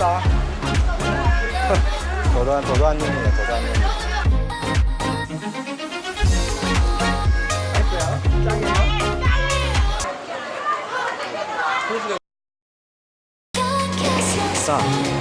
맛있다 도도한 도도한님이네 도도한님 맛있어요?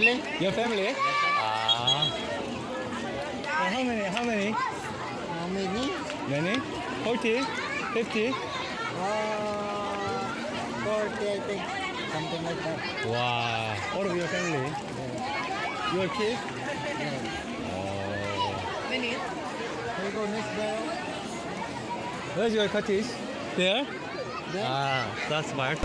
Family? Your family? Ah. Uh, how many? How many? How many? Many? 40? 50? Uh, 40, I think. Something like that. Wow. All of your family? Your kid? Oh. Can you go next door? Where's your cottage? There? There? Ah, that's smart.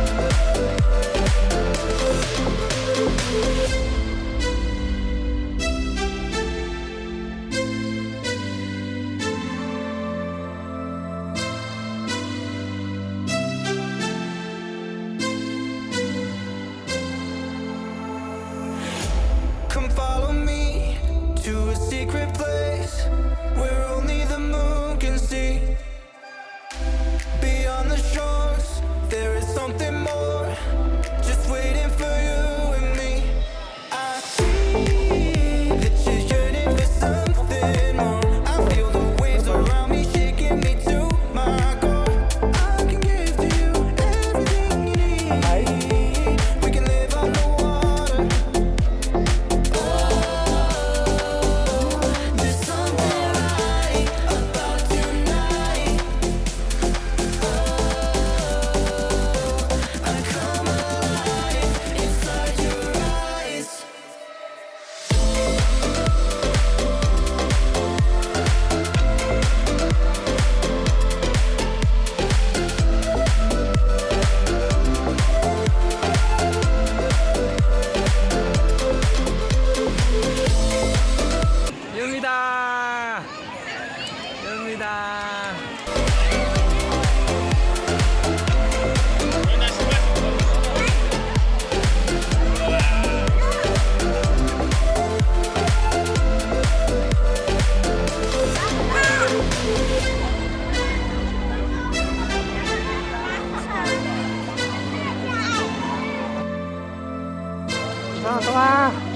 走啊。